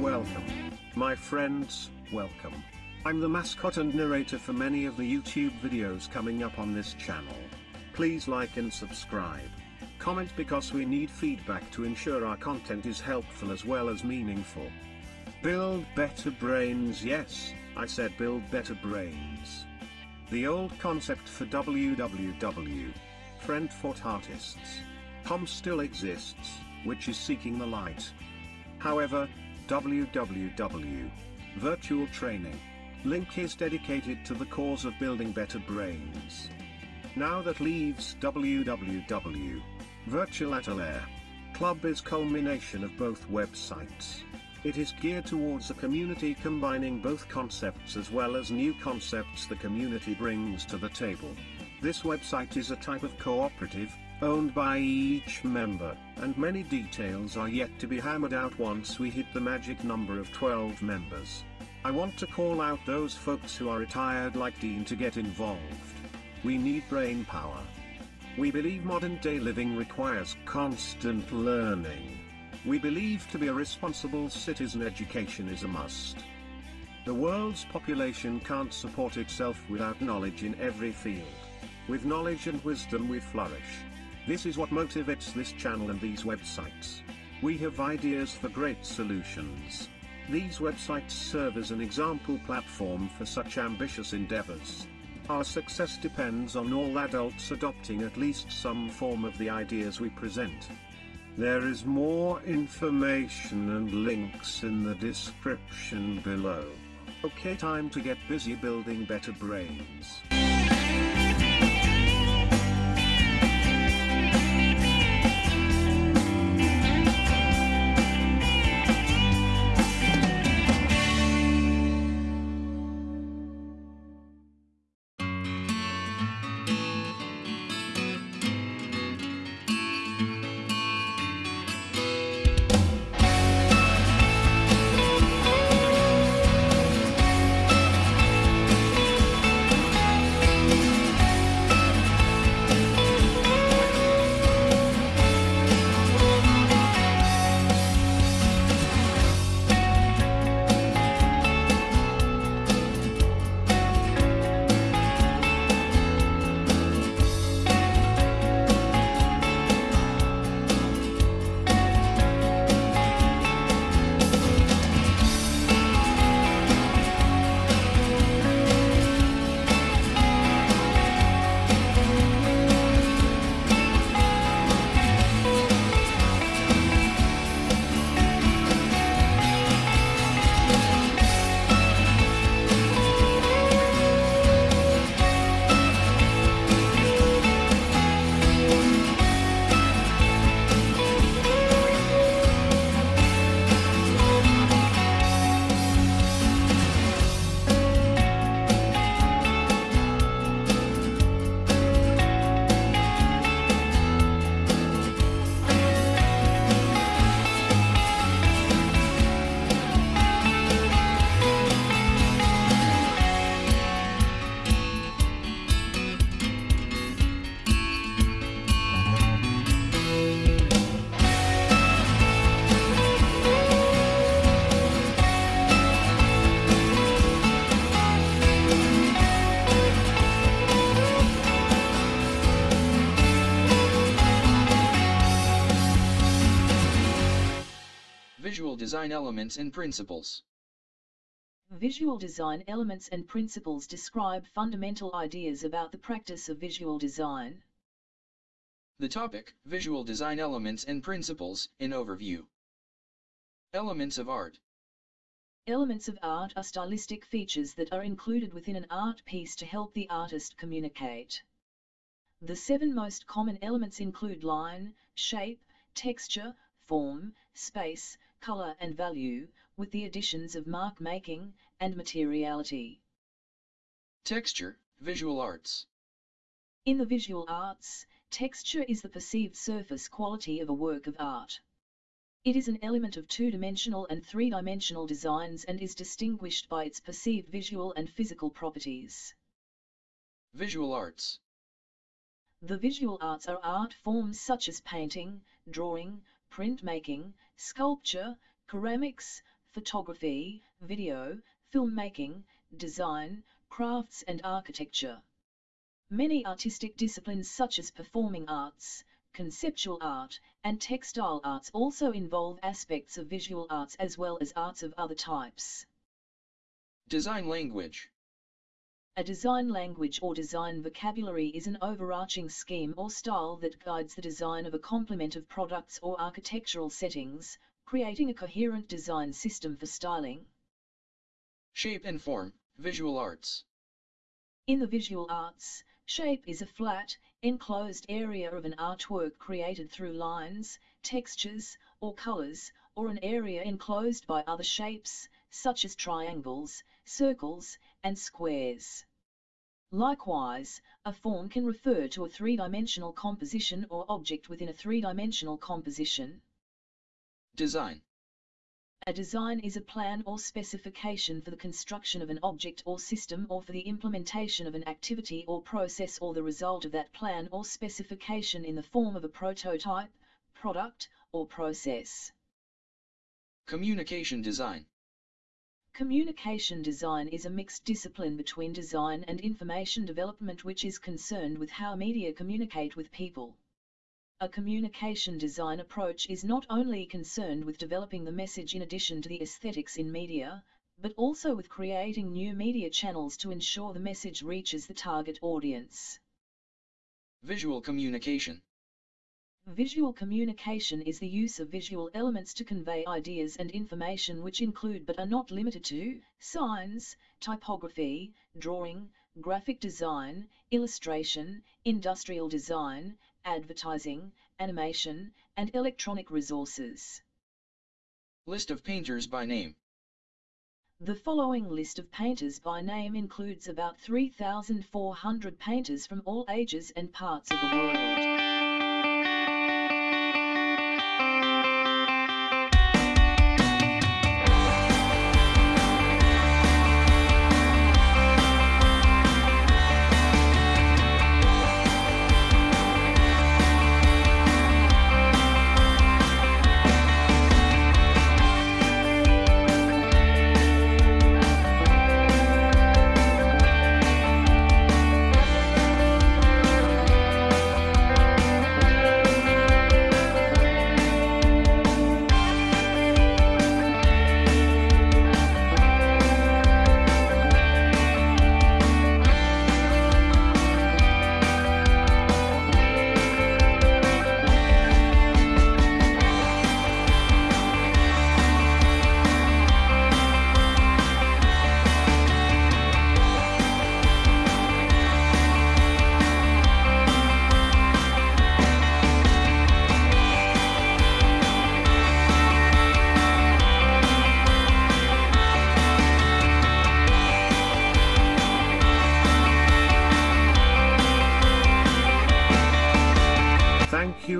Welcome. My friends, welcome. I'm the mascot and narrator for many of the YouTube videos coming up on this channel. Please like and subscribe. Comment because we need feedback to ensure our content is helpful as well as meaningful. Build better brains yes, I said build better brains. The old concept for www. Friend Fort Artists. Com still exists, which is seeking the light. However, www. Virtual Training. Link is dedicated to the cause of building better brains. Now that leaves www. Virtual Atelier. Club is culmination of both websites. It is geared towards a community combining both concepts as well as new concepts the community brings to the table. This website is a type of cooperative, owned by each member, and many details are yet to be hammered out once we hit the magic number of 12 members. I want to call out those folks who are retired like Dean to get involved. We need brain power. We believe modern day living requires constant learning. We believe to be a responsible citizen education is a must. The world's population can't support itself without knowledge in every field. With knowledge and wisdom we flourish. This is what motivates this channel and these websites. We have ideas for great solutions. These websites serve as an example platform for such ambitious endeavors. Our success depends on all adults adopting at least some form of the ideas we present. There is more information and links in the description below. Okay time to get busy building better brains. Visual design elements and principles. Visual design elements and principles describe fundamental ideas about the practice of visual design. The topic, Visual Design Elements and Principles, in overview. Elements of art. Elements of art are stylistic features that are included within an art piece to help the artist communicate. The seven most common elements include line, shape, texture, form, space, color and value, with the additions of mark making and materiality. Texture, Visual Arts. In the visual arts, texture is the perceived surface quality of a work of art. It is an element of two-dimensional and three-dimensional designs and is distinguished by its perceived visual and physical properties. Visual Arts. The visual arts are art forms such as painting, drawing, printmaking, sculpture, ceramics, photography, video, filmmaking, design, crafts and architecture. Many artistic disciplines such as performing arts, conceptual art, and textile arts also involve aspects of visual arts as well as arts of other types. Design language. A design language or design vocabulary is an overarching scheme or style that guides the design of a complement of products or architectural settings, creating a coherent design system for styling. Shape and form, visual arts. In the visual arts, shape is a flat, enclosed area of an artwork created through lines, textures, or colors, or an area enclosed by other shapes, such as triangles, circles, and squares. Likewise, a form can refer to a three-dimensional composition or object within a three-dimensional composition. Design. A design is a plan or specification for the construction of an object or system or for the implementation of an activity or process or the result of that plan or specification in the form of a prototype, product, or process. Communication design. Communication design is a mixed discipline between design and information development which is concerned with how media communicate with people. A communication design approach is not only concerned with developing the message in addition to the aesthetics in media, but also with creating new media channels to ensure the message reaches the target audience. Visual communication. Visual communication is the use of visual elements to convey ideas and information which include but are not limited to signs, typography, drawing, graphic design, illustration, industrial design, advertising, animation, and electronic resources. List of painters by name. The following list of painters by name includes about 3,400 painters from all ages and parts of the world.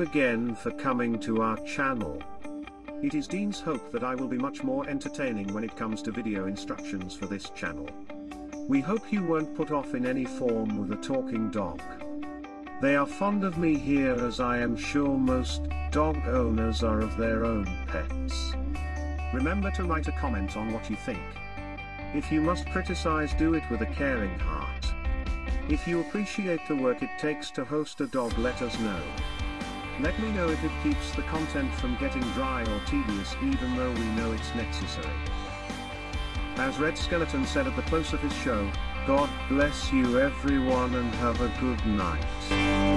Again for coming to our channel. It is Dean's hope that I will be much more entertaining when it comes to video instructions for this channel. We hope you weren't put off in any form with a talking dog. They are fond of me here as I am sure most dog owners are of their own pets. Remember to write a comment on what you think. If you must criticize do it with a caring heart. If you appreciate the work it takes to host a dog let us know. Let me know if it keeps the content from getting dry or tedious even though we know it's necessary. As Red Skelton said at the close of his show, God bless you everyone and have a good night.